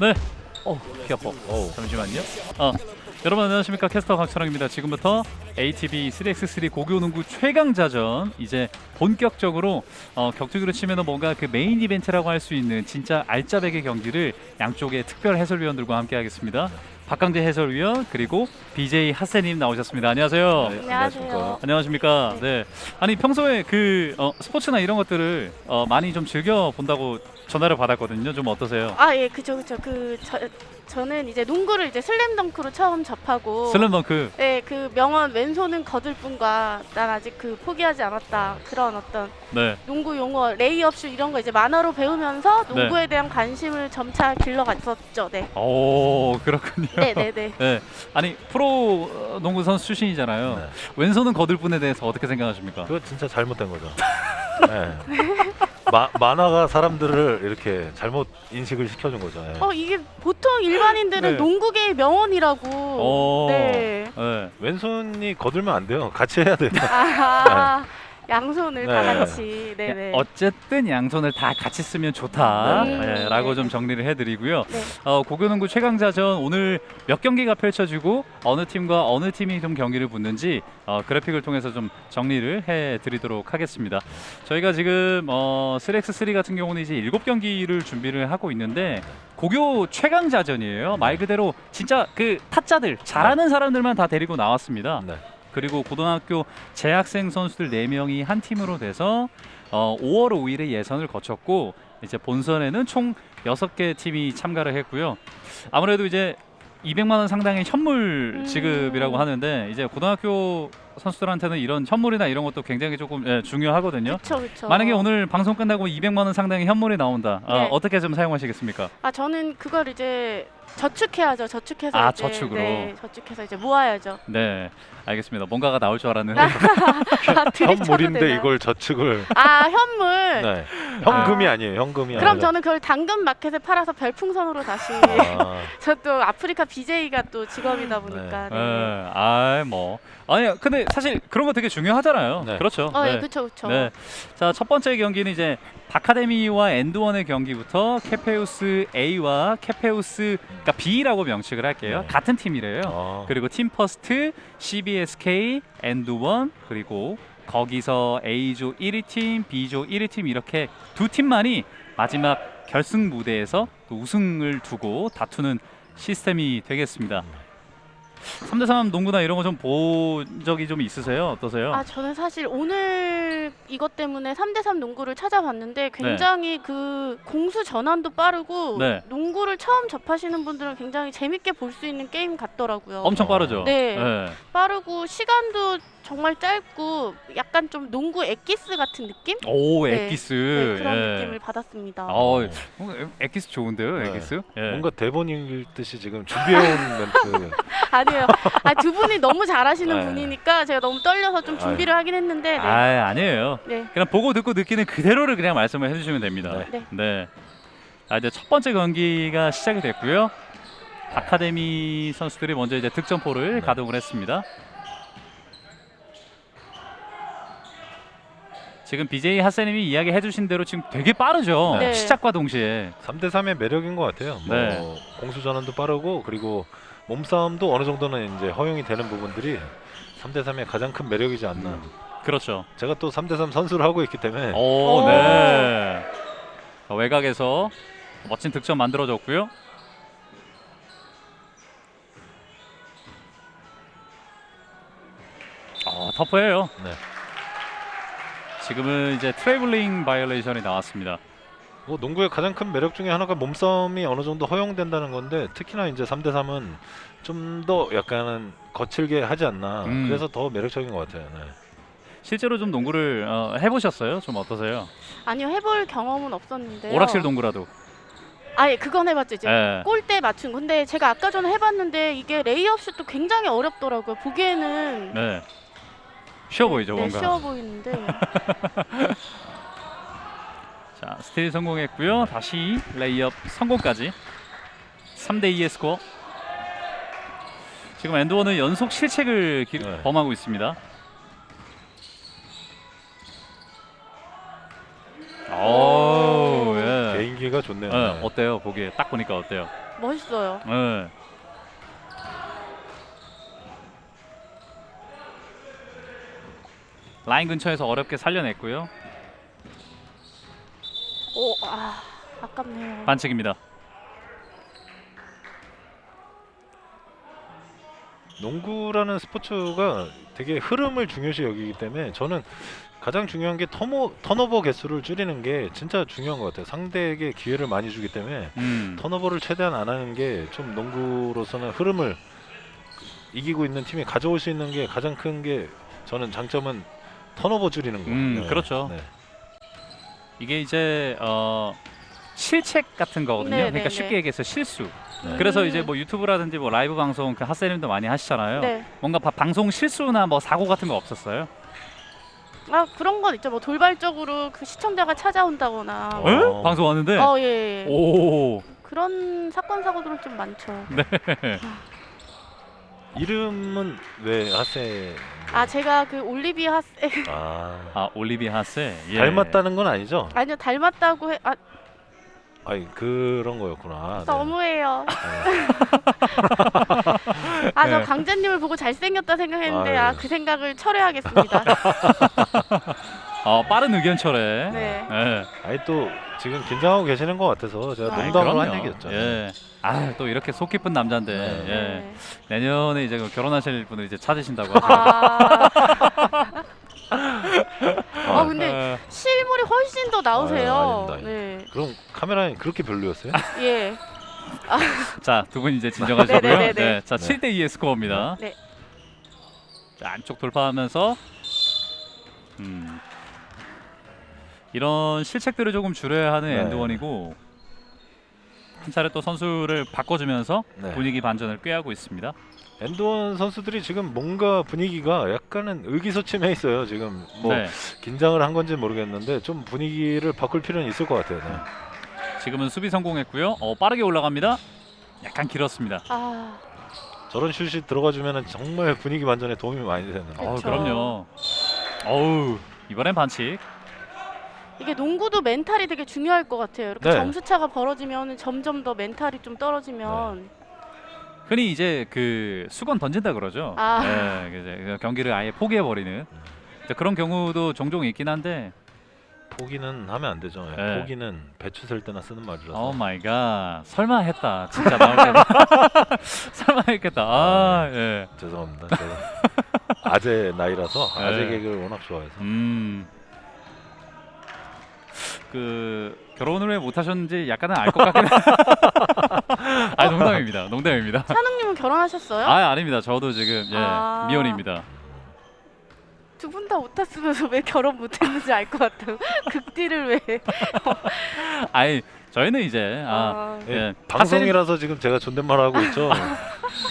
네. 어, 피 아파. 잠시만요. 어, 여러분 안녕하십니까 캐스터 박철웅입니다. 지금부터 ATV 3x3 고교 농구 최강자전 이제 본격적으로 어, 격투기로 치면은 뭔가 그 메인 이벤트라고 할 수 있는 진짜 알짜배기 경기를 양쪽의 특별 해설위원들과 함께 하겠습니다. 박강재 해설위원 그리고 BJ 하세님 나오셨습니다. 안녕하세요. 네, 안녕하세요. 안녕하십니까. 네. 아니 평소에 그 어, 스포츠나 이런 것들을 어, 많이 좀 즐겨 본다고 전화를 받았거든요. 좀 어떠세요? 아, 예, 그죠, 그죠. 그 저, 저는 이제 농구를 이제 슬램덩크로 처음 접하고 슬램덩크. 네, 그 명언 왼손은 거들 뿐과 난 아직 그 포기하지 않았다. 그런 어떤 네. 농구 용어, 레이업슛 이런 거 이제 만화로 배우면서 네. 농구에 대한 관심을 점차 길러갔었죠. 네. 오 그렇군요. 네, 네, 네. 네. 아니 프로 어, 농구 선수 출신이잖아요. 네. 왼손은 거들 뿐에 대해서 어떻게 생각하십니까? 그거 진짜 잘못된 거죠. 네. 마, 만화가 사람들을 이렇게 잘못 인식을 시켜준 거죠. 예. 어, 이게 보통 일반인들은 네. 농구계의 명언이라고. 오. 네. 네. 왼손이 거들면 안 돼요. 같이 해야 돼요. 아, 양손을 다 네. 같이. 네, 네. 어쨌든 양손을 다 같이 쓰면 좋다. 네. 네, 라고 좀 정리를 해드리고요. 네. 어, 고교농구 최강자전 오늘 몇 경기가 펼쳐지고 어느 팀과 어느 팀이 좀 경기를 붙는지 어, 그래픽을 통해서 좀 정리를 해드리도록 하겠습니다. 저희가 지금 어, 3x3 같은 경우는 이제 7경기를 준비를 하고 있는데 고교 최강자전이에요. 말 그대로 진짜 그 타짜들 잘하는 사람들만 다 데리고 나왔습니다. 네. 그리고 고등학교 재학생 선수들 4명이 한 팀으로 돼서 어, 5월 5일에 예선을 거쳤고 이제 본선에는 총 6개 팀이 참가를 했고요. 아무래도 이제 200만 원 상당의 현물 음. 지급이라고 하는데 이제 고등학교 선수들한테는 이런 현물이나 이런 것도 굉장히 조금 예, 중요하거든요. 그쵸, 그쵸. 만약에 오늘 방송 끝나고 200만 원 상당의 현물이 나온다. 아, 네. 어 떻게 좀 사용하시겠습니까? 아 저는 그걸 이제 저축해야죠. 저축해서 아, 이제, 저축으로. 네, 저축해서 이제 모아야죠. 네, 알겠습니다. 뭔가가 나올 줄 알았는데 아, 들이쳐도 현물인데? 이걸 저축을. 아 현물. 네. 현금이 아 니에요. 현금이 그럼 아니라. 저는 그걸 당근 마켓에 팔아서 별풍선으로 다시. 아, 저또 아프리카 BJ가 또 직업이다 보니까. 네. 예, 아, 뭐 아니 근데 사실 그런 거 되게 중요하잖아요. 네. 그렇죠. 어, 네. 예, 그쵸, 그쵸. 네. 자, 첫 번째 경기는 이제 바카데미와 엔드원의 경기부터 캐페우스 A와 캐페우스 그러니까 B라고 명칭을 할게요. 네. 같은 팀이래요. 아. 그리고 팀퍼스트, CBSK, 엔드원 그리고 거기서 A조 1위 팀, B조 1위 팀 이렇게 두 팀만이 마지막 결승 무대에서 또 우승을 두고 다투는 시스템이 되겠습니다. 3대3 농구나 이런 거 좀 본 적이 좀 있으세요? 어떠세요? 아 저는 사실 오늘 이것 때문에 3대3 농구를 찾아봤는데 굉장히 그 공수 전환도 빠르고 네. 농구를 처음 접하시는 분들은 굉장히 재밌게 볼 수 있는 게임 같더라고요. 엄청 빠르죠? 네. 네. 빠르고 시간도 정말 짧고 약간 좀 농구 엑기스 같은 느낌? 오, 네. 엑기스. 네, 그런 예. 느낌을 받았습니다. 어, 어, 엑기스 좋은데요, 네. 엑기스? 예. 뭔가 대본 읽듯이 지금 준비해온 멘트. 아니에요. 아, 두 분이 너무 잘하시는 네. 분이니까 제가 너무 떨려서 좀 준비를 하긴 했는데 네. 아, 아니에요. 네. 그냥 보고 듣고 느끼는 그대로를 그냥 말씀을 해주시면 됩니다. 네. 네. 아, 이제 첫 번째 경기가 시작이 됐고요. 아카데미 선수들이 먼저 이제 득점포를 네. 가동을 했습니다. 지금 BJ 하세님이 이야기해 주신 대로 지금 되게 빠르죠. 네. 시작과 동시에. 3대 3의 매력인 것 같아요. 뭐 네. 공수 전환도 빠르고 그리고 몸싸움도 어느 정도는 이제 허용이 되는 부분들이 3대 3의 가장 큰 매력이지 않나. 그렇죠. 제가 또 3대 3 선수를 하고 있기 때문에 오, 오. 네. 자, 외곽에서 멋진 득점 만들어줬고요. 어, 터프해요. 네. 지금은 이제 트래블링 바이올레이션이 나왔습니다. 뭐 농구의 가장 큰 매력 중에 하나가 몸싸움이 어느 정도 허용된다는 건데 특히나 이제 3대 3은 좀 더 약간은 거칠게 하지 않나. 음. 그래서 더 매력적인 것 같아요. 네. 실제로 좀 농구를 어, 해보셨어요? 좀 어떠세요? 아니요 해볼 경험은 없었는데요. 오락실 농구라도. 아예 그건 해봤죠 이제 예. 골대 맞춘 근데 제가 아까 전에 해봤는데 이게 레이업 슛도 굉장히 어렵더라고요 보기에는 네. 쉬워 보이죠, 네, 뭔가. 쉬워 보이는데 자, 스틸 성공했고요. 다시 레이업 성공까지. 3대 2의 스코어. 지금 엔드원은 연속 실책을 기- 네. 범하고 있습니다. 오, 예. 개인기가 좋네요. 예, 네. 어때요? 보기에 딱 보니까 어때요? 멋있어요. 네. 라인 근처에서 어렵게 살려냈고요. 오, 아, 아깝네요. 반칙입니다. 농구라는 스포츠가 되게 흐름을 중요시 여기기 때문에 저는 가장 중요한 게 턴오, 턴오버 개수를 줄이는 게 진짜 중요한 것 같아요. 상대에게 기회를 많이 주기 때문에 음. 턴오버를 최대한 안 하는 게 좀 농구로서는 흐름을 이기고 있는 팀이 가져올 수 있는 게 가장 큰 게 저는 장점은 턴오버 줄이는 거. 음, 그렇죠. 네. 이게 이제 어 실책 같은 거거든요. 네, 그러니까 네, 쉽게 네. 얘기해서 실수. 네. 그래서 음. 이제 뭐 유튜브라든지 뭐 라이브 방송 그 핫세님도 많이 하시잖아요. 네. 뭔가 바- 방송 실수나 뭐 사고 같은 거 없었어요? 아 그런 건 있죠. 뭐 돌발적으로 그 시청자가 찾아온다거나. 어. 에? 방송 하는데. 어 예. 예. 오. 그런 사건 사고들은 좀 많죠. 이름은 왜 하세? 아 제가 그 올리비아 하세 아, 아 올리비 하세. 예. 닮았다는 건 아니죠? 아니요 닮았다고 해. 아 아니 그런 거였구나. 네. 너무해요. 네. 아저 네. 강재님을 보고 잘생겼다 생각했는데 아유. 아그 생각을 철회하겠습니다. 어 빠른 의견 철회. 네. 예. 아니 또 지금 긴장하고 계시는 것 같아서 제가 아이, 농담으로 한 그럼요. 얘기였죠. 예. 아 또 이렇게 속 깊은 남자인데 네. 예. 네. 내년에 이제 그 결혼하실 분을 이제 찾으신다고. 아, 아, 아 근데 실물이 훨씬 더 나오세요. 아닙니다. 네. 그럼 카메라는 그렇게 별로였어요? 예. 자, 두 분 이제 진정하시고요. 네네네네. 네, 자, 네. 7대 2의 스코어입니다. 네. 자, 안쪽 돌파하면서 음. 이런 실책들을 조금 줄여야 하는 네. 엔드원이고 한 차례 또 선수를 바꿔주면서 네. 분위기 반전을 꾀하고 있습니다. 엔드원 선수들이 지금 뭔가 분위기가 약간은 의기소침해 있어요. 지금 뭐 네, 긴장을 한 건지 모르겠는데 좀 분위기를 바꿀 필요는 있을 것 같아요. 네. 지금은 수비 성공했고요. 어, 빠르게 올라갑니다. 약간 길었습니다. 아 저런 슛이 들어가주면 정말 분위기 반전에 도움이 많이 되는. 어. 그럼요. 어우, 이번엔 반칙. 이게 농구도 멘탈이 되게 중요할 것 같아요. 이렇게 네. 점수 차가 벌어지면 점점 더 멘탈이 좀 떨어지면 흔히 이제 그 수건 던진다 그러죠. 아. 네, 이제 그 경기를 아예 포기해 버리는 그런 경우도 종종 있긴 한데. 포기는 하면 안 되죠. 예, 네. 포기는 배추 셀 때나 쓰는 말이라서. Oh my God. 설마 했다. 진짜 나올 때마. 설마 했겠다. 아, 예. 죄송합니다. 제가 아재 나이라서 네. 아재 개그를 워낙 좋아해서. 음. 그 결혼을 왜 못 하셨는지 약간은 알 것 같긴 해. 아, 농담입니다. 농담입니다. 찬웅님은 결혼하셨어요? 아, 아닙니다. 저도 지금 예, 아. 미혼입니다. 두 분 다 못했으면서 왜 결혼 못했는지 알 것 같아요. 극딜을 왜? 아니, 저희는 이제 아, 아, 예, 예. 방송이라서 지금 제가 존댓말 하고 있죠.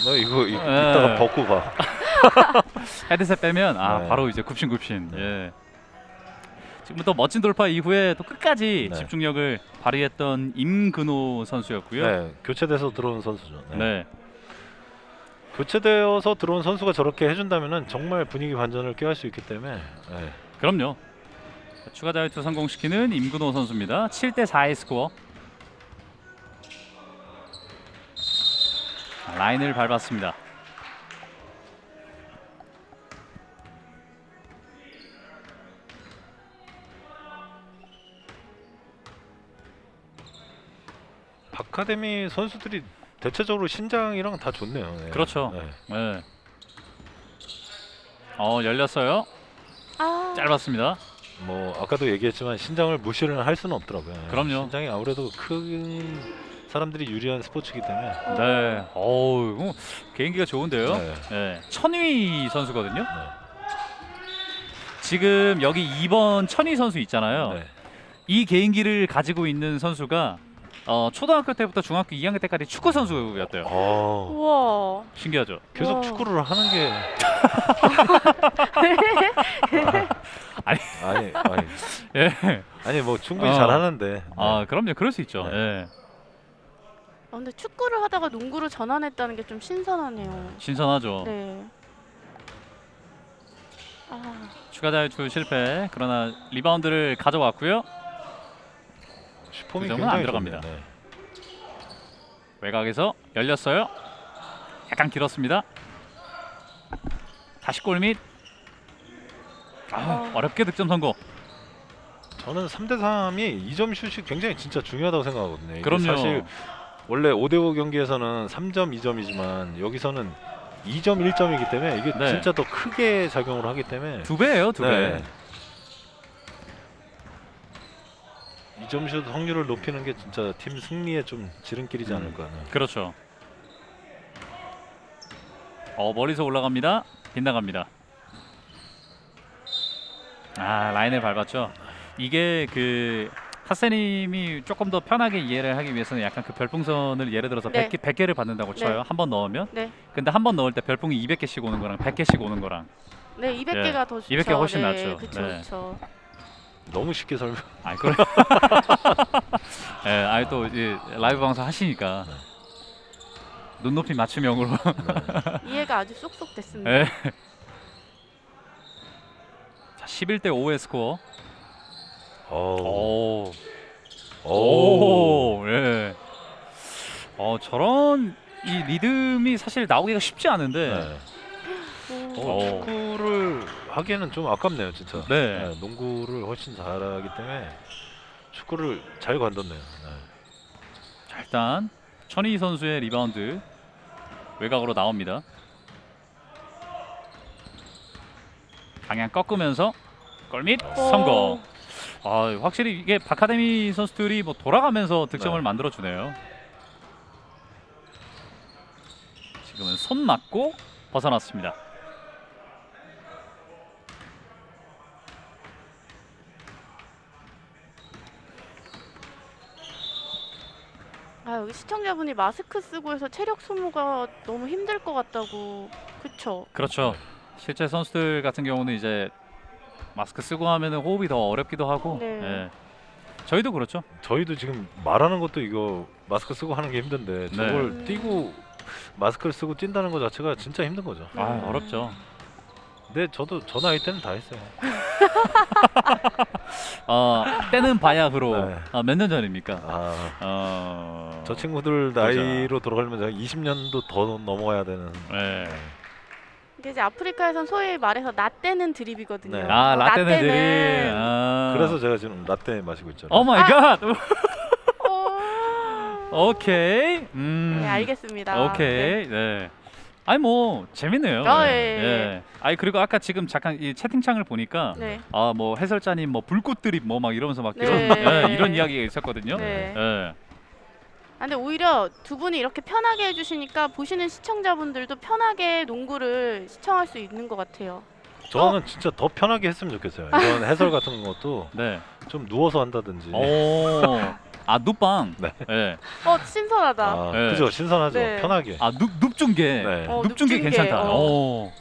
너 이거 이, 예. 이따가 벗고 가. 헤드셋 빼면 아 네. 바로 이제 굽신굽신. 네. 예. 지금부터 멋진 돌파 이후에 또 끝까지 네. 집중력을 발휘했던 임근호 선수였고요. 네, 교체돼서 들어온 선수죠. 네. 네. 교체되어서 들어온 선수가 저렇게 해준다면은 정말 분위기 반전을 꾀할 수 있기 때문에 네. 그럼요. 자, 추가 자유투 성공시키는 임근호 선수입니다. 7대 4의 스코어. 자, 라인을 밟았습니다. 바카데미 선수들이 대체적으로 신장이랑 다 좋네요. 네. 그렇죠. 네. 네. 어 열렸어요. 아, 짧았습니다. 뭐 아까도 얘기했지만 신장을 무시를 할 수는 없더라고요. 그럼요. 신장이 아무래도 큰 사람들이 유리한 스포츠이기 때문에. 네. 어우 개인기가 좋은데요. 네. 네. 천위 선수거든요. 네. 지금 여기 2번 천위 선수 있잖아요. 네. 이 개인기를 가지고 있는 선수가 어, 초등학교 때부터 중학교 2학년 때까지 축구 선수였대요. 어, 우와. 신기하죠. 계속 와. 축구를 하는 게 아니. 아니 아니 예. 아니 뭐 충분히 어. 잘하는데. 네. 아 그럼요. 그럴 수 있죠. 네. 예. 아, 근데 축구를 하다가 농구로 전환했다는 게 좀 신선하네요. 신선하죠. 네. 아, 추가 자유투 실패. 그러나 리바운드를 가져왔고요. 슈퍼이 그 점은 안 굉장히 들어갑니다. 네. 외곽에서 열렸어요. 약간 길었습니다. 다시 골밑. 아, 어. 어렵게 득점 성공. 저는 3대 3이 2점 슛이 굉장히 진짜 중요하다고 생각하거든요. 그럼요. 사실 원래 5대 5 경기에서는 3점 2점이지만 여기서는 2점 1점이기 때문에 이게 네. 진짜 더 크게 작용을 하기 때문에 두 배예요, 두 배. 네. 2점 슛 확률을 높이는 게 진짜 팀 승리에 좀 지름길이지 음. 않을까. 네. 그렇죠. 어 멀리서 올라갑니다. 빗나갑니다. 아 라인을 밟았죠. 이게 그 하세님이 조금 더 편하게 이해를 하기 위해서는 약간 그 별풍선을 예를 들어서 네. 100개, 100개를 받는다고 쳐요. 네. 한번 넣으면. 네. 근데 한 번 넣을 때 별풍이 200개씩 오는 거랑 100개씩 오는 거랑 네, 200개가 더 좋죠. 200개 훨씬 네, 낫죠. 그쵸, 네. 그쵸. 너무 쉽게 설명. 아이 그래. 예, 아이 또 이제 라이브 방송 하시니까 네. 눈높이 맞춤형으로. 네. 이해가 아주 쏙쏙 됐습니다. 예. 자, 11대 5의 스코어. 오. 오. 오. 오. 예. 어, 저런 이 리듬이 사실 나오기가 쉽지 않은데. 네. 오. 어, 오. 축구를 하기에는 좀 아깝네요, 진짜. 네. 농구를 훨씬 잘하기 때문에 축구를 잘 관뒀네요. 네. 자, 일단 천희 선수의 리바운드 외곽으로 나옵니다. 방향 꺾으면서 골밑 오. 성공. 아, 확실히 이게 바카데미 선수들이 뭐 돌아가면서 득점을 네. 만들어 주네요. 지금은 손 맞고 벗어났습니다. 아 여기 시청자분이 마스크 쓰고 해서 체력 소모가 너무 힘들 것 같다고. 그쵸? 그렇죠. 실제 선수들 같은 경우는 이제 마스크 쓰고 하면은 호흡이 더 어렵기도 하고. 네. 예. 저희도 그렇죠. 저희도 지금 말하는 것도 이거 마스크 쓰고 하는 게 힘든데 네. 저걸 음. 뛰고 마스크를 쓰고 뛴다는 것 자체가 진짜 힘든 거죠. 아, 음. 어렵죠. 근데 저도 저 나이 때는 다 했어요. 어, 때는 바야흐로 네. 어, 몇년 전입니까? 아, 어, 저 친구들 나이로 돌아가려면 제가 20년도 더 넘어가야 되는. 네. 이게 이제 아프리카에선 소위 말해서 라떼는 드립이거든요. 네. 아 어, 라떼네들이. 아. 그래서 제가 지금 라떼 마시고 있잖아요. Oh my God. 오. 오케이. 음. 네 알겠습니다. 네. 오케이. 네. 아니 뭐 재밌네요. 아, 네. 예, 예. 예. 아니 그리고 아까 지금 잠깐 이 채팅창을 보니까 네. 아뭐 해설자님 뭐 불꽃 드립 뭐 막 이러면서 막 네. 이런 예, 이런 이야기가 있었거든요. 네. 예. 아, 근데 오히려 두 분이 이렇게 편하게 해주시니까 보시는 시청자분들도 편하게 농구를 시청할 수 있는 것 같아요. 저는 진짜 더 편하게 했으면 좋겠어요. 이런 해설 같은 것도 네. 좀 누워서 한다든지. 오. 아 눕방. 네. 예. 어 신선하다. 아, 네. 그죠 신선하죠. 네. 편하게. 아 눕, 눕중계. 네. 어, 눕중계. 괜찮다. 어. 오.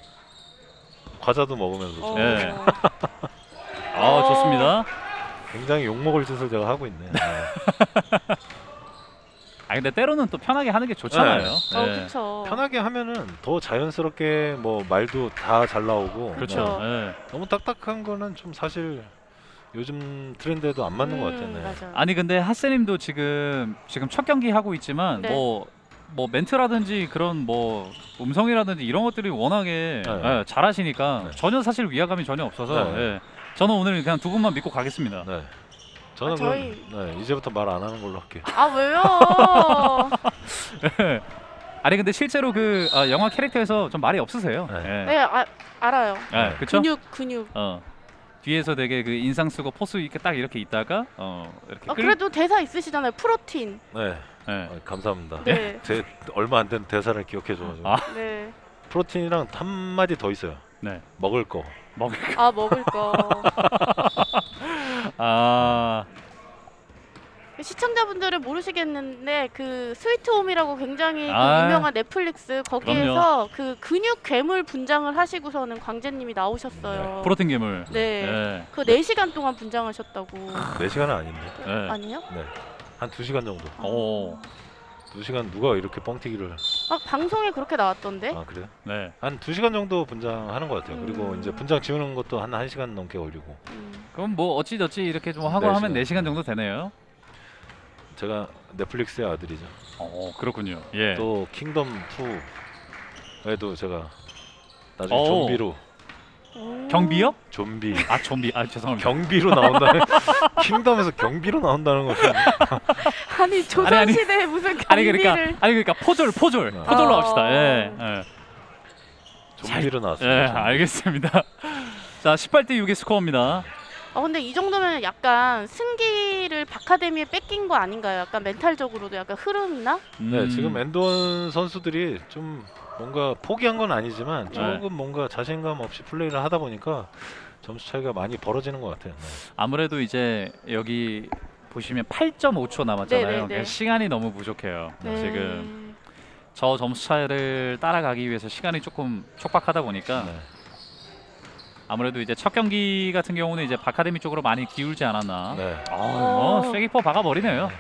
과자도 먹으면서 어. 네. 아 어. 좋습니다. 굉장히 욕 먹을 짓을 제가 하고 있네. 네. 아 근데 때로는 또 편하게 하는 게 좋잖아요. 네. 어 예. 그렇죠. 편하게 하면은 더 자연스럽게 뭐 말도 다 잘 나오고. 그렇죠. 네. 예. 너무 딱딱한 거는 좀 사실 요즘 트렌드에도 안 맞는 것 같아요. 음, 네. 맞아. 아니 근데 하세님도 지금 지금 첫 경기 하고 있지만 네. 뭐. 뭐 멘트라든지 그런 뭐 음성이라든지 이런 것들이 워낙에 네. 예, 잘하시니까 네. 전혀 사실 위화감이 전혀 없어서 네. 예. 저는 오늘 그냥 두 분만 믿고 가겠습니다. 네. 저는 아, 저희- 그럼 네, 이제부터 말 안 하는 걸로 할게요. 아 왜요? 아니 근데 실제로 그 아, 영화 캐릭터에서 좀 말이 없으세요. 네. 예. 네 아, 알아요. 예, 그쵸? 근육 근육. 어. 뒤에서 되게 그 인상 쓰고 포스 있게 딱 이렇게 있다가 어 이렇게 아, 끌- 그래도 대사 있으시잖아요. 프로틴. 네. 예. 어, 감사합니다. 네. 제 얼마 안 된 대사를 기억해 줘가지고 아. 네. 프로틴이랑 한 마디 더 있어요. 네. 먹을 거. 먹을 아 먹을 거. 아. 시청자분들은 모르시겠는데 그 스위트홈이라고 굉장히 그 아. 유명한 넷플릭스 거기에서 그 근육 괴물 분장을 하시고서는 광재님이 나오셨어요. 프로틴 괴물. 네. 예. 그 4시간 동안 분장하셨다고. 4시간은 아닌데. 예. 아니에요? 네. 한 2시간 정도. 오. 2시간 누가 이렇게 뻥튀기를 아 방송에 그렇게 나왔던데? 아, 그래요? 네. 한 2시간 정도 분장하는 것 같아요. 그리고 음. 이제 분장 지우는 것도 한 1시간 넘게 걸리고. 음. 그럼 뭐 어찌저찌 이렇게 좀 하고 네 하면 시간. 4시간 정도 되네요. 제가 넷플릭스의 아들이죠. 어 그렇군요. 예. 또 킹덤 2에도 제가 나중에 오. 좀비로 오. 경비요? 좀비 아 좀비. 아 죄송합니다. 경비로 나온다는 킹덤에서 경비로 나온다는 것은 아니 조선 시대에 무슨 아니 경비를 그러니까 아니 그러니까 포졸 포졸 어. 포졸로 어. 합시다. 예. 예. 좀비로 예, 나왔습니다. 알겠습니다. 자, 18대 6의 스코어입니다. 어 근데 이 정도면 약간 승기를 바카데미에 뺏긴 거 아닌가요? 약간 멘탈적으로도 약간 흐름이나? 네, 음. 지금 엔드원 선수들이 좀 뭔가 포기한 건 아니지만 네. 조금 뭔가 자신감 없이 플레이를 하다 보니까 점수 차이가 많이 벌어지는 것 같아요. 네. 아무래도 이제 여기 보시면 8.5초 남았잖아요. 네네네. 그러니까 시간이 너무 부족해요. 네. 지금 저 점수 차이를 따라가기 위해서 시간이 조금 촉박하다 보니까 네. 아무래도 이제 첫 경기 같은 경우는 이제 바카데미 쪽으로 많이 기울지 않았나. 네. 아, 뭐 어. 쐐기포 박아버리네요. 네.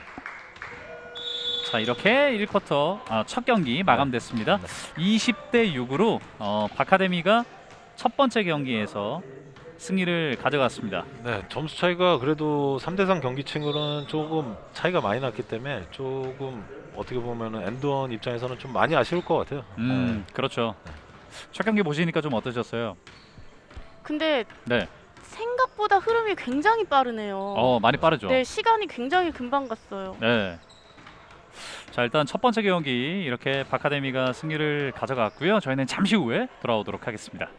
자 이렇게 1쿼터 아, 첫 경기 마감됐습니다. 네. 20대 6으로 어, 바카데미가 첫 번째 경기에서 승리를 가져갔습니다. 네, 점수 차이가 그래도 3대3 경기층으로는 조금 차이가 많이 났기 때문에 조금 어떻게 보면은 엔드원 입장에서는 좀 많이 아쉬울 것 같아요. 음 그렇죠. 첫 경기 보시니까 좀 어떠셨어요? 근데 네, 생각보다 흐름이 굉장히 빠르네요. 어 많이 빠르죠. 네 시간이 굉장히 금방 갔어요. 네. 자 일단 첫 번째 경기 이렇게 바카데미가 승리를 가져갔고요. 저희는 잠시 후에 돌아오도록 하겠습니다.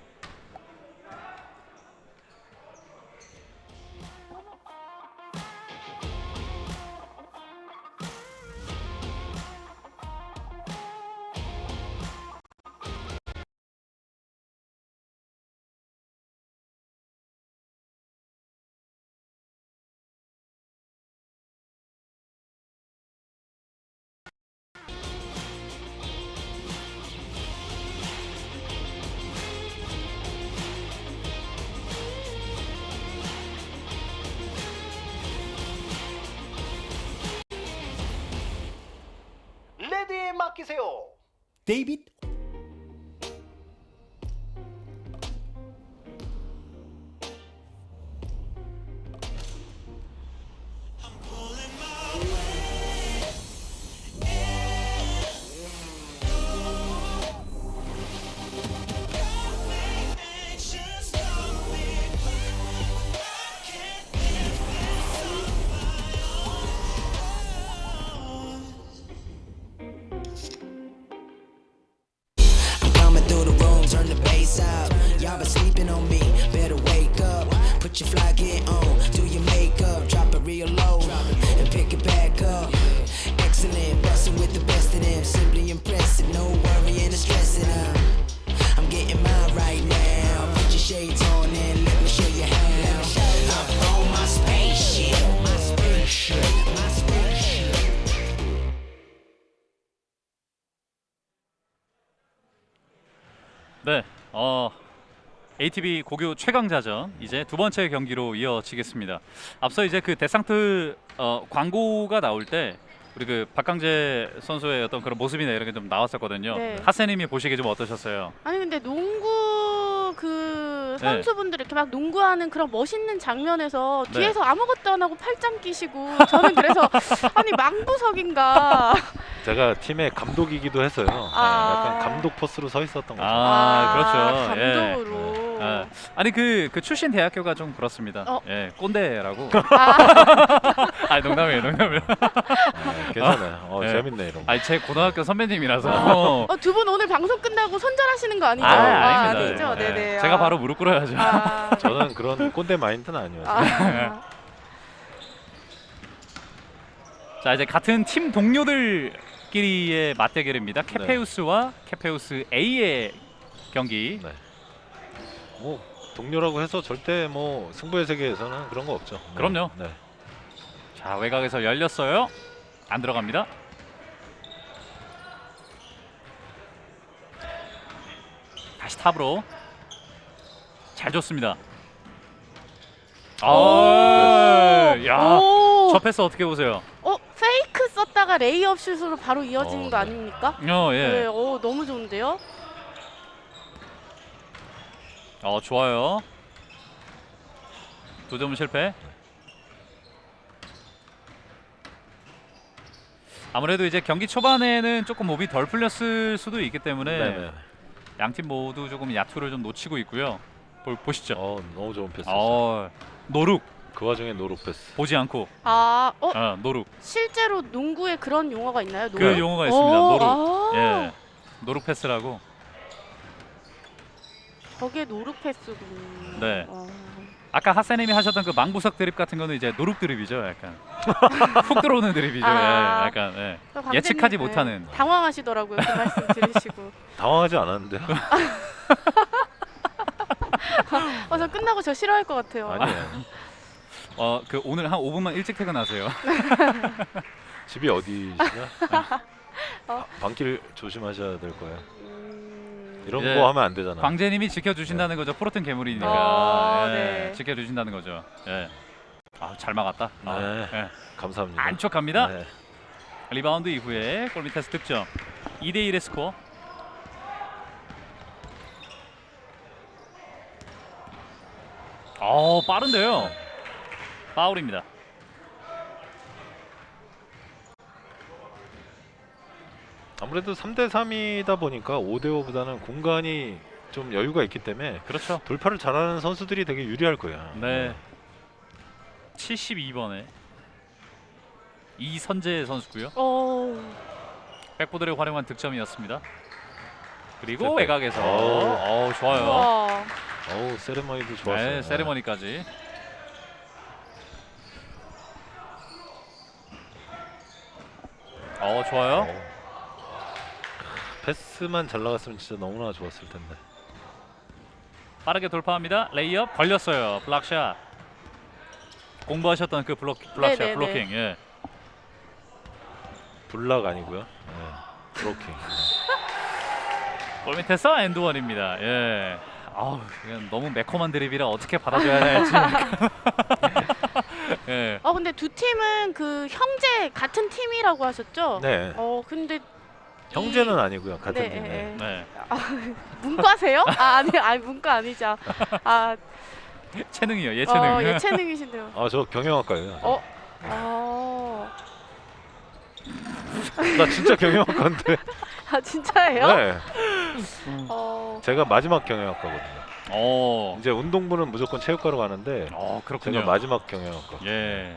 ATV 고교 최강자전 이제 두 번째 경기로 이어지겠습니다. 앞서 이제 그 데상트 어, 광고가 나올 때 우리 그 박강재 선수의 어떤 그런 모습이나 이런 게 좀 나왔었거든요. 네. 하세님이 보시기에 좀 어떠셨어요? 아니 근데 농구 그 네. 선수분들 이렇게 막 농구하는 그런 멋있는 장면에서 네. 뒤에서 아무것도 안 하고 팔짱 끼시고 저는 그래서 아니 망부석인가 제가 팀의 감독이기도 했어요. 네, 아. 약간 감독 포스로 서 있었던 거죠. 아, 그렇죠. 예. 감독으로 아, 아니 그, 그 출신 대학교가 좀 그렇습니다. 어. 예, 꼰대라고. 아, 아, 농담이에요, 농담이에요. 네, 괜찮아요. 어, 네. 재밌네 이런 거. 아니 제 고등학교 선배님이라서. 어. 어, 두분 오늘 방송 끝나고 손절하시는 거 아니죠? 아, 아닙니다. 아니죠. 예. 네네. 제가 아. 바로 무릎 꿇어야죠. 아. 저는 그런 꼰대 마인드는 아니었어요. 아. 자 이제 같은 팀 동료들끼리의 맞대결입니다. 네. 케페우스와 케페우스 A의 경기. 네. 뭐 동료라고 해서 절대 뭐 승부의 세계에서는 그런 거 없죠. 네. 그럼요. 네. 자 외곽에서 열렸어요. 안 들어갑니다. 다시 탑으로 잘 줬습니다. 아, 야, 오. 저 패스 어떻게 보세요? 어, 페이크 썼다가 레이업 슛으로 바로 이어지는 어, 거 네. 아닙니까? 어, 예. 네, 오, 너무 좋은데요? 어, 좋아요. 두 점은 실패. 아무래도 이제 경기 초반에는 조금 몸이 덜 풀렸을 수도 있기 때문에 네네. 양팀 모두 조금 야투를 좀 놓치고 있고요. 볼, 보시죠. 어 너무 좋은 패스. 어, no-look 그 와중에 no-look 패스. 보지 않고 아, 어 어, no-look 실제로 농구에 그런 용어가 있나요? 그 no-look? 용어가 있습니다. 어, no-look. 아, 예. no-look 패스라고. 저게 no-look 패스군. 네. 어. 아까 하세님이 하셨던 그 망부석 드립 같은 거는 이제 no-look 드립이죠, 약간. 훅 들어오는 드립이죠. 아. 예, 약간. 예. 예측하지 네, 못하는. 당황하시더라고요. 그 말씀 들으시고. 당황하지 않았는데요. 어, 저 끝나고 저 싫어할 것 같아요. 아니에요. 어, 그 오늘 한 5분만 일찍 퇴근하세요. 집이 어디시냐? 어. 밤길 조심하셔야 될 거예요. 음, 이런 예. 거 하면 안 되잖아. 광재님이 지켜주신다는 거죠. 프로틴 괴물이니까. 어, 예, 네. 지켜주신다는 거죠. 예. 아, 잘 막았다. 아, 네. 예. 감사합니다. 안쪽합니다. 네. 리바운드 이후에 골 밑에서 득점. 2대 1의 스코어. 어, 빠른데요. 파울입니다. 아무래도 3대 3이다 보니까 5대 5보다는 공간이 좀 여유가 있기 때문에 그렇죠. 돌파를 잘하는 선수들이 되게 유리할 거야. 네. 72번에 이선재 선수고요. 어, 백보드를 활용한 득점이었습니다. 그리고. 외곽에서 오. 어, 좋아요. 우와. 어우 세레머니도 좋았어요. 네, 세레머니까지. 어, 좋아요. 어우. 패스만 잘 나갔으면 진짜 너무나 좋았을 텐데. 빠르게 돌파합니다. 레이업 걸렸어요. block shot. 공부하셨던 그 블록 block shot 네네네. 블로킹. 예. 블락 아니고요. 네. 브로킹. 골 밑에서 엔드원입니다. 예. 아우, 이건 너무 매콤한 드립이라 어떻게 받아줘야 할지. 예. 어 근데 두 팀은 그 형제 같은 팀이라고 하셨죠? 네. 어 근데 형제는 아니고요. 같은 네, 팀. 네, 네. 네. 문과세요? 아 아니 아니 문과 아니죠. 아 체능이요. 예체능. 어, 예체능이신데요. 아저 경영학과예요. 어? 어. 나 진짜 경영학과인데. 아 진짜예요? 네. 어. 제가 마지막 경영학과거든요. 어. 이제 운동부는 무조건 체육과로 가는데 어, 그렇군요. 제가 마지막 경영학과. 예.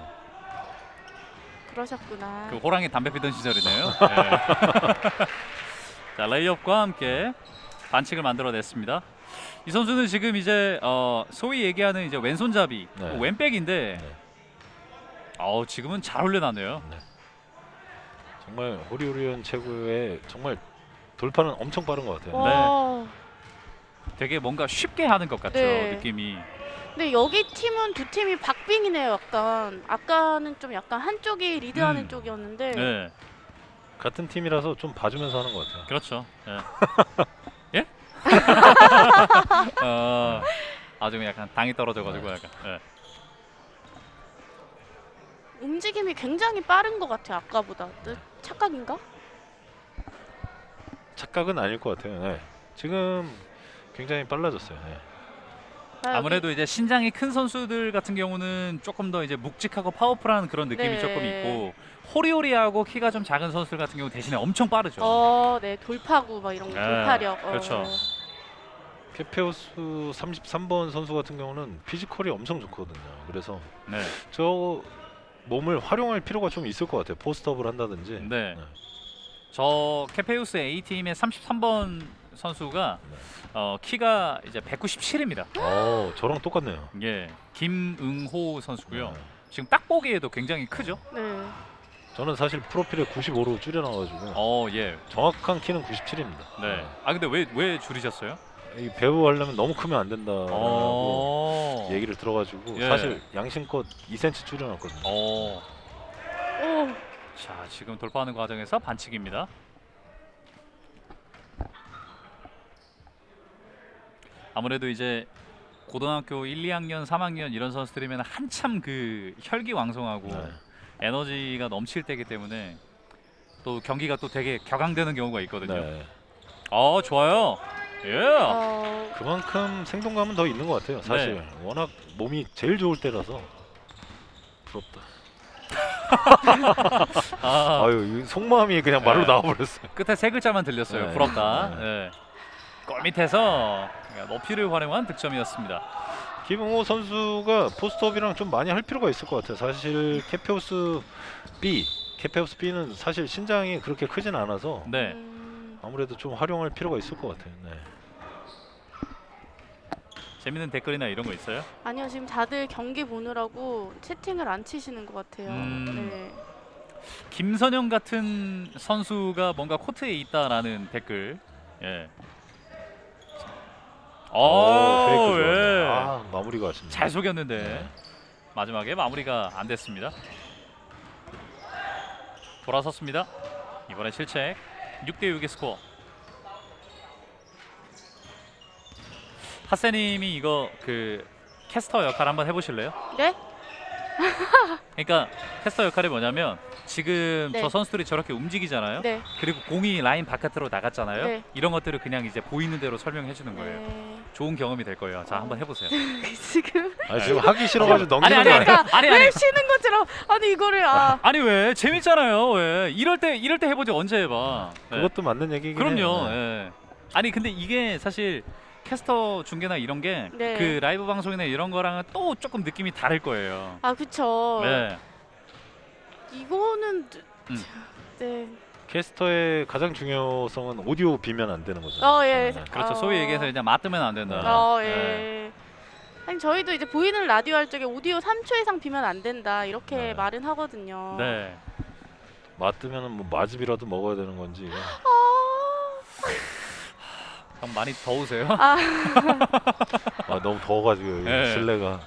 그러셨구나. 그 호랑이 담배 피던 시절이네요. 예. 자, 레이업과 함께 반칙을 만들어냈습니다. 이 선수는 지금 이제 어, 소위 얘기하는 이제 왼손잡이, 네. 뭐 왼백인데, 네. 어, 지금은 잘 훈련하네요. 정말 호리호리한 최고의 정말 돌파는 엄청 빠른 것 같아요. 와. 되게 뭔가 쉽게 하는 것 같죠 네. 느낌이. 근데 여기 팀은 두 팀이 박빙이네요. 약간 아까는 좀 약간 한쪽이 리드하는 음. 쪽이었는데. 네, 같은 팀이라서 좀 봐주면서 하는 것 같아요. 그렇죠. 예? 예? 어, 아주 약간 당이 떨어져가지고 약간. 예. 움직임이 굉장히 빠른 것 같아요. 아까보다. 네, 착각인가? 착각은 아닐 것 같아요. 네. 지금 굉장히 빨라졌어요. 네. 아, 아무래도 이제 신장이 큰 선수들 같은 경우는 조금 더 이제 묵직하고 파워풀한 그런 느낌이 네. 조금 있고 호리호리하고 키가 좀 작은 선수들 같은 경우 대신에 엄청 빠르죠. 어, 네 돌파구 막 이런 거 네, 돌파력. 어. 그렇죠. 케페오스 33번 선수 같은 경우는 피지컬이 엄청 좋거든요. 그래서 네. 저 몸을 활용할 필요가 좀 있을 것 같아요. 포스트업을 한다든지. 네. 네. 저 케페우스 A 팀의 33번 선수가 네. 어, 키가 이제 197입니다. 어, 저랑 똑같네요. 예. 김응호 선수고요. 네. 지금 딱 보기에도 굉장히 크죠? 네. 저는 사실 프로필에 95로 줄여놔가지고 어, 예. 정확한 키는 97입니다. 네. 아 근데 왜 왜 줄이셨어요? 이 배우 하려면 너무 크면 안 된다라고 어. 얘기를 들어가지고 예. 사실 양심껏 2cm 줄여놨거든요. 어. 오. 자, 지금 돌파하는 과정에서 반칙입니다. 아무래도 이제 고등학교 1, 2학년, 3학년 이런 선수들이면 한참 그 혈기왕성하고 네. 에너지가 넘칠 때이기 때문에 또 경기가 또 되게 격앙되는 경우가 있거든요. 네. 어, 좋아요. 예. 어. 그만큼 생동감은 더 있는 것 같아요. 사실 네. 워낙 몸이 제일 좋을 때라서 부럽다. 아, 아유 이 속마음이 그냥 말로 네. 나와버렸어요. 끝에 세 글자만 들렸어요. 네. 부럽다. 네. 네. 골 밑에서 높이를 활용한 득점이었습니다. 김응호 선수가 포스트업이랑 좀 많이 할 필요가 있을 것 같아요. 사실 케페오스 B, 케페오스 B는 사실 신장이 그렇게 크진 않아서 네. 음, 아무래도 좀 활용할 필요가 있을 것 같아요. 네. 재밌는 댓글이나 이런 거 있어요? 아니요 지금 다들 경기 보느라고 채팅을 안 치시는 것 같아요. 음. 네. 김선영 같은 선수가 뭔가 코트에 있다라는 댓글. 예. 오, 오, 좋았네. 예. 아 마무리가 아쉽네. 잘 속였는데 네. 마지막에 마무리가 안 됐습니다. 돌아섰습니다. 이번에 실책 6대 6의 스코어. 하세님이 이거 그 캐스터 역할 한번 해보실래요? 네? 그러니까 캐스터 역할이 뭐냐면 지금 네. 저 선수들이 저렇게 움직이잖아요. 네. 그리고 공이 라인 바깥으로 나갔잖아요. 네. 이런 것들을 그냥 이제 보이는 대로 설명해 주는 거예요. 네. 좋은 경험이 될 거예요. 자, 한번 해보세요. 지금 아 지금 하기 싫어가지고 아니 넘기는 아니 거 아니 아니에요? 아니 아니 왜 쉬는 것처럼 아니 이거를 아 아니 왜 재밌잖아요. 왜 이럴 때 이럴 때 해보지 언제 해봐. 네. 그것도 맞는 얘기긴 그럼요. 해요. 네. 예. 아니 근데 이게 사실 캐스터 중계나 이런 게 그 네. 라이브 방송이나 이런 거랑은 또 조금 느낌이 다를 거예요. 아 그쵸. 네. 이거는 음. 네. 캐스터의 가장 중요성은 오디오 비면 안 되는 거죠. 어 예. 네. 그렇죠. 어. 소위 얘기해서 그냥 맞으면 안 된다. 어 네. 예. 아니 저희도 이제 보이는 라디오 할 적에 오디오 3초 이상 비면 안 된다 이렇게 네. 말은 하거든요. 네. 맞으면은 뭐 마즙이라도 먹어야 되는 건지. 형 많이 더우세요? 아, 아 너무 더워가지고 네. 실내가.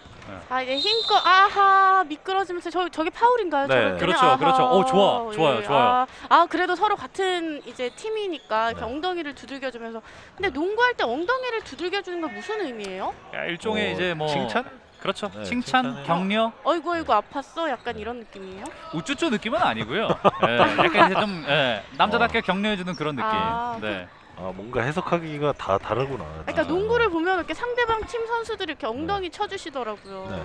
아 이제 힘껏 아하 미끄러지면서 저 저게 파울인가요? 네. 그렇죠, 아하. 그렇죠. 오, 좋아, 좋아요, 예. 좋아요. 아, 아 그래도 서로 같은 이제 팀이니까 네. 엉덩이를 두들겨주면서 근데 농구할 때 엉덩이를 두들겨주는 건 무슨 의미예요? 야, 일종의 어, 이제 뭐 칭찬? 그렇죠. 네, 칭찬, 칭찬을- 격려, 어이구 어이구 아팠어? 약간 이런 느낌이에요? 우쭈쭈 느낌은 아니고요. 예, 약간 이제 좀 예, 남자답게 격려해주는 그런 느낌. 아, 네. 아 뭔가 해석하기가 다 다르구나. 그러니까 진짜. 농구를 보면 이렇게 상대방 팀 선수들이 이렇게 엉덩이 쳐주시더라고요. 네.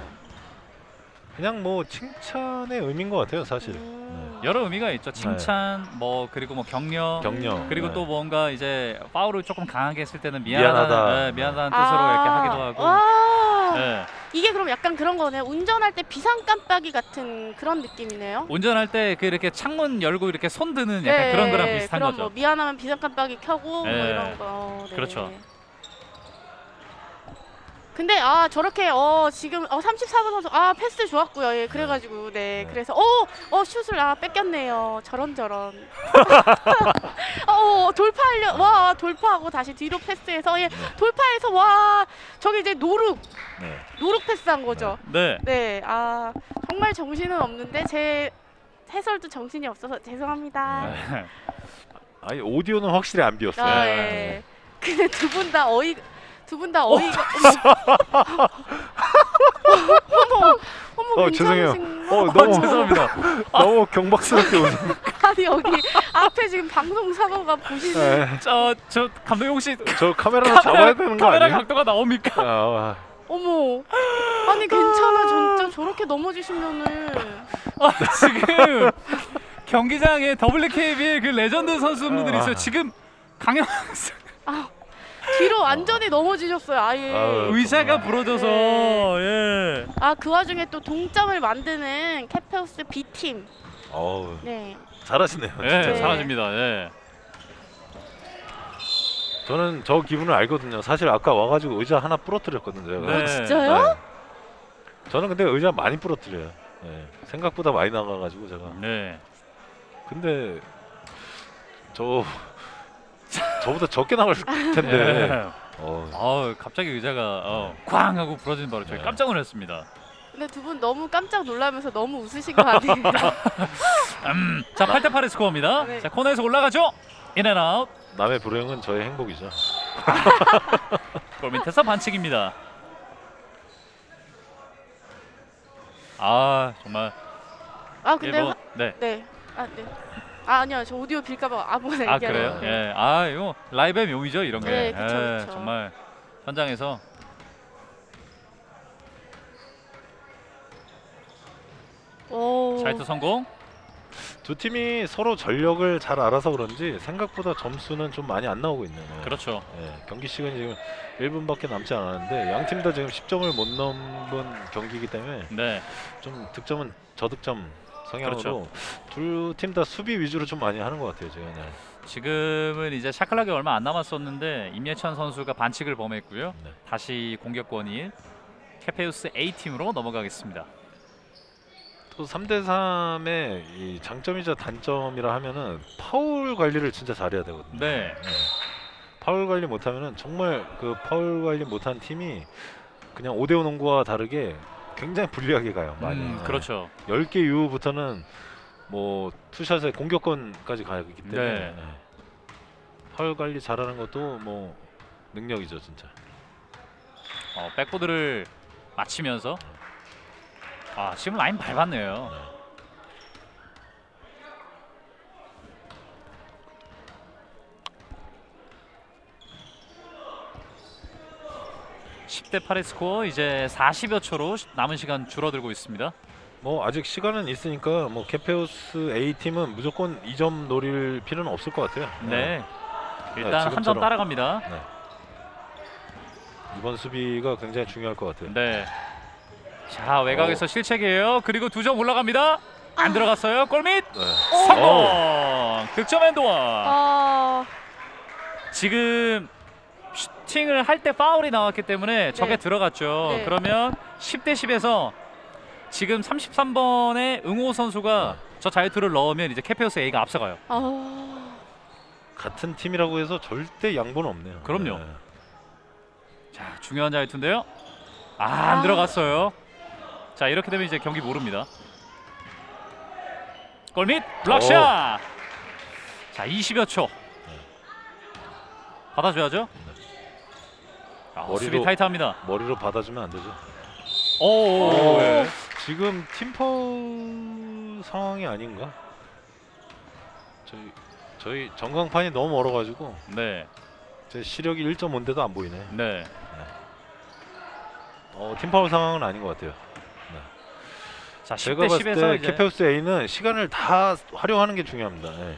그냥 뭐 칭찬의 의미인 것 같아요 사실. 음. 여러 의미가 있죠. 칭찬, 뭐 그리고 뭐 격려, 격려. 그리고 네. 또 뭔가 이제 파울을 조금 강하게 했을 때는 미안하다, 미안하다. 예, 미안하다는 뜻으로 이렇게 하기도 하고. 아, 와 예. 이게 그럼 약간 그런 거네요. 운전할 때 비상 깜빡이 같은 그런 느낌이네요. 운전할 때 그 이렇게 창문 열고 이렇게 손 드는 약간 그런 거랑 비슷한 그럼 거죠. 뭐 미안하면 비상 깜빡이 켜고 뭐 네. 이런 거. 네. 그렇죠. 근데 아 저렇게 어 지금 어 34번 선수 아 패스 좋았고요. 예 그래가지고 네, 네. 그래서 어어 슛을 아 뺏겼네요. 저런 저런. 어 돌파하려 와 돌파하고 다시 뒤로 패스해서 예 네. 돌파해서 와 저기 이제 노룩 네. 노룩 패스한 거죠. 네. 네, 아 정말 정신은 없는데 제 해설도 정신이 없어서 죄송합니다. 네. 아니 오디오는 확실히 안 비었어요. 아 네. 예. 근데 두 분 다 어이 두 분 다 어이가 어머 어머 어, 죄송해요. 어 거? 너무 죄송합니다. 너무 경박스럽게 웃음. 아니 여기 앞에 지금 방송 사고가 보시는 네. 저, 저 감독님 혹시 저 카메라로 잡아야 되는 거 카메라 아니에요? 각도가 나옵니까? 아, 어머 아니 괜찮아 진짜 저렇게 넘어지시면은 아, 지금 경기장에 WKBL 그 레전드 선수분들이 아. 있어요. 지금 강영 뒤로 완전히 넘어지셨어요 아예 아유. 의자가 부러져서 네. 예. 아그 와중에 또 동점을 만드는 캐페우스 B팀 어우 네 잘하시네요. 예, 진짜. 네. 잘하십니다. 예. 저는 저 기분을 알거든요. 사실 아까 와가지고 의자 하나 부러뜨렸거든요. 네. 진짜요? 네. 저는 근데 의자 많이 부러뜨려요. 네. 생각보다 많이 나가가지고 제가. 네. 근데 저 저보다 적게 나갈 텐데. 네. 어, 아, 갑자기 의자가 어, 쾅 하고 부러진 바로 저희 네. 깜짝 놀랐습니다. 근데 두 분 너무 깜짝 놀라면서 너무 웃으신 거 아니에요? 음, 자, 8대 8의 스코어입니다. 네. 자, 코너에서 올라가죠. 인앤아웃. 남의 불행은 저의 행복이죠. 골 밑에서 반칙입니다. 아, 정말 아 근데 일본 화- 네. 네. 아, 네. 아, 아니요. 저 오디오 빌까봐 아무거나 아 얘기하는 그래요? 예. 아 이거 라이브의 묘미죠 이런 게. 네, 그쵸, 예, 그쵸. 정말 현장에서 오. 자이트 성공. 두 팀이 서로 전력을 잘 알아서 그런지 생각보다 점수는 좀 많이 안 나오고 있네요. 그렇죠. 예, 경기 시간이 지금 1분밖에 남지 않았는데 양 팀 다 지금 10점을 못 넘은 경기이기 때문에 네. 좀 득점은 저득점 성향으로 그렇죠. 두팀다 수비 위주로 좀 많이 하는 것 같아요 제가 네. 지금은 이제 샤클락이 얼마 안 남았었는데 임예찬 선수가 반칙을 범했고요. 네. 다시 공격권이 캐페우스 A 팀으로 넘어가겠습니다. 또 3대 3의 이 장점이자 단점이라 하면은 파울 관리를 진짜 잘해야 되거든요. 네. 네. 파울 관리 못하면은 정말 그 파울 관리 못한 팀이 그냥 5대5 농구와 다르게 굉장히 불리하게 가요. 많이. 음, 네. 그렇죠. 10개 이후부터는 뭐 투샷의 공격권까지 가기 때문에 네. 네. 파울 관리 잘하는 것도 뭐 능력이죠, 진짜. 어, 백보드를 맞추면서 아 지금 라인 밟았네요. 10대 8의 스코어 이제 40여 초로 남은 시간 줄어들고 있습니다. 뭐 아직 시간은 있으니까 뭐 케페오스 A 팀은 무조건 2점 노릴 필요는 없을 것 같아요. 네. 네, 일단 한점 지금처럼. 따라갑니다. 이번 수비가 굉장히 중요할 것 같아요. 네. 자 외곽에서 실책이에요. 그리고 두 점 올라갑니다. 안 들어갔어요. 골밑 네. 성공. 득점 엔드원. 아, 지금 슈 팅을 할 때 파울이 나왔기 때문에 저게 네. 들어갔죠. 네. 그러면 10대 10에서 지금 33번의 응호 선수가 저 자유투를 넣으면 이제 캐페오스 A가 앞서가요. 아, 같은 팀이라고 해서 절대 양보는 없네요. 그럼요. 네. 자 중요한 자유투인데요. 아, 안 아. 들어갔어요. 자 이렇게 되면 이제 경기 모릅니다. 골밑 블락샷. 자 20여 초. 받아줘야죠. 아, 머리로- 수비 타이트합니다. 머리로 받아주면 안 되죠. 오. 오. 예. 지금 팀파울 상황이 아닌가? 저희 저희 전광판이 너무 멀어가지고 네. 제 시력이 1.5인데도 안 보이네. 네. 어, 팀파울 상황은 아닌 것 같아요. 자 제가 10대 봤을 10에서 때 이제 케페우스 A는 시간을 다 활용하는 게 중요합니다. 예.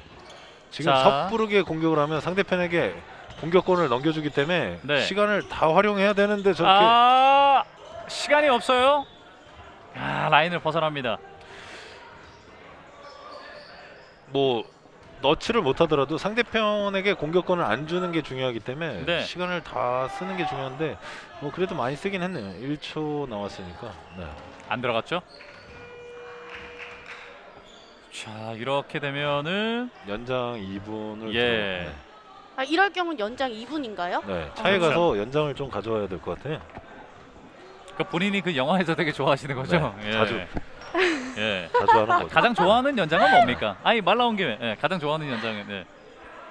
지금 자. 섣부르게 공격을 하면 상대편에게 공격권을 넘겨주기 때문에 네. 시간을 다 활용해야 되는데 저렇게 아 시간이 없어요. 아 라인을 벗어납니다. 뭐 너치를 못하더라도 상대편에게 공격권을 안 주는 게 중요하기 때문에 네. 시간을 다 쓰는 게 중요한데 뭐 그래도 많이 쓰긴 했네요. 1초 나왔으니까. 네. 안 들어갔죠? 자 이렇게 되면은 연장 2분을 예. 아 이럴 경우는 연장 2분인가요? 네. 네. 차에 그렇죠. 가서 연장을 좀 가져와야 될 것 같아요. 그 본인이 그 영화에서 되게 좋아하시는 거죠? 네, 자주. 예. 자주 하는 거죠. 가장 좋아하는 연장은 뭡니까? 아니 말 나온 김에 예, 가장 좋아하는 연장은 예.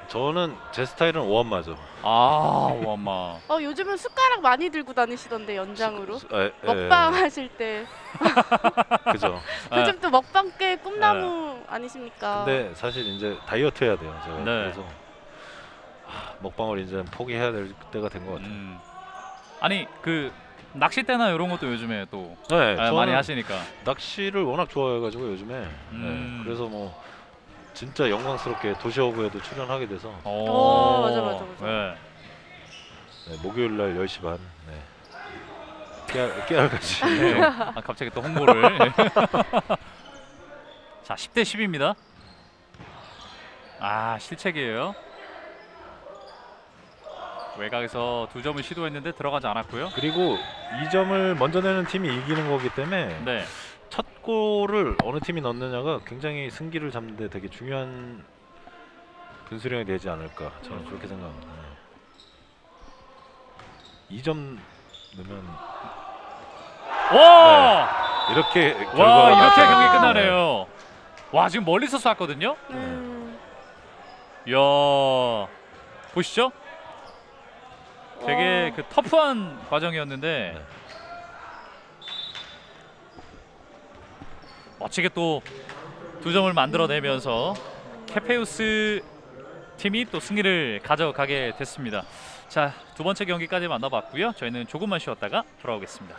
저는 제 스타일은 오한마죠. 아 와마. 어 요즘은 숟가락 많이 들고 다니시던데 연장으로 수- 에, 에, 먹방 하실 때 그죠. 아, 요즘 또 먹방 꽤 꿈나무 아니십니까? 근데 사실 이제 다이어트 해야 돼요. 제가 네. 그래서 하, 먹방을 이제 포기해야 될 때가 된 것 같아요. 음. 아니 그 낚싯대나 이런 것도 요즘에 또 네, 아, 많이 하시니까. 낚시를 워낙 좋아해가지고 요즘에 음. 네, 그래서 뭐 진짜 영광스럽게 도시어부에도 출연하게 돼서 오, 어, 맞아, 맞아, 맞아. 네. 네, 목요일 날 10시 반 네. 깨알, 깨알같이 네. 아, 갑자기 또 홍보를. 자, 10대 10입니다. 아, 실책이에요. 외곽에서 두 점을 시도했는데 들어가지 않았고요. 그리고 2점을 먼저 내는 팀이 이기는 거기 때문에 네. 첫 골을 어느 팀이 넣느냐가 굉장히 승기를 잡는 데 되게 중요한 분수령이 되지 않을까 저는 그렇게 생각합니다. 네. 2점 넣으면 와! 이렇게 와, 이렇게. 경기 끝나네요. 와, 지금 멀리서 쐈거든요. 음, 이야. 보시죠? 되게 와. 그 터프한 과정이었는데 네. 멋지게 또 두 점을 만들어내면서 캐페우스 팀이 또 승리를 가져가게 됐습니다. 자, 두 번째 경기까지 만나봤고요. 저희는 조금만 쉬었다가 돌아오겠습니다.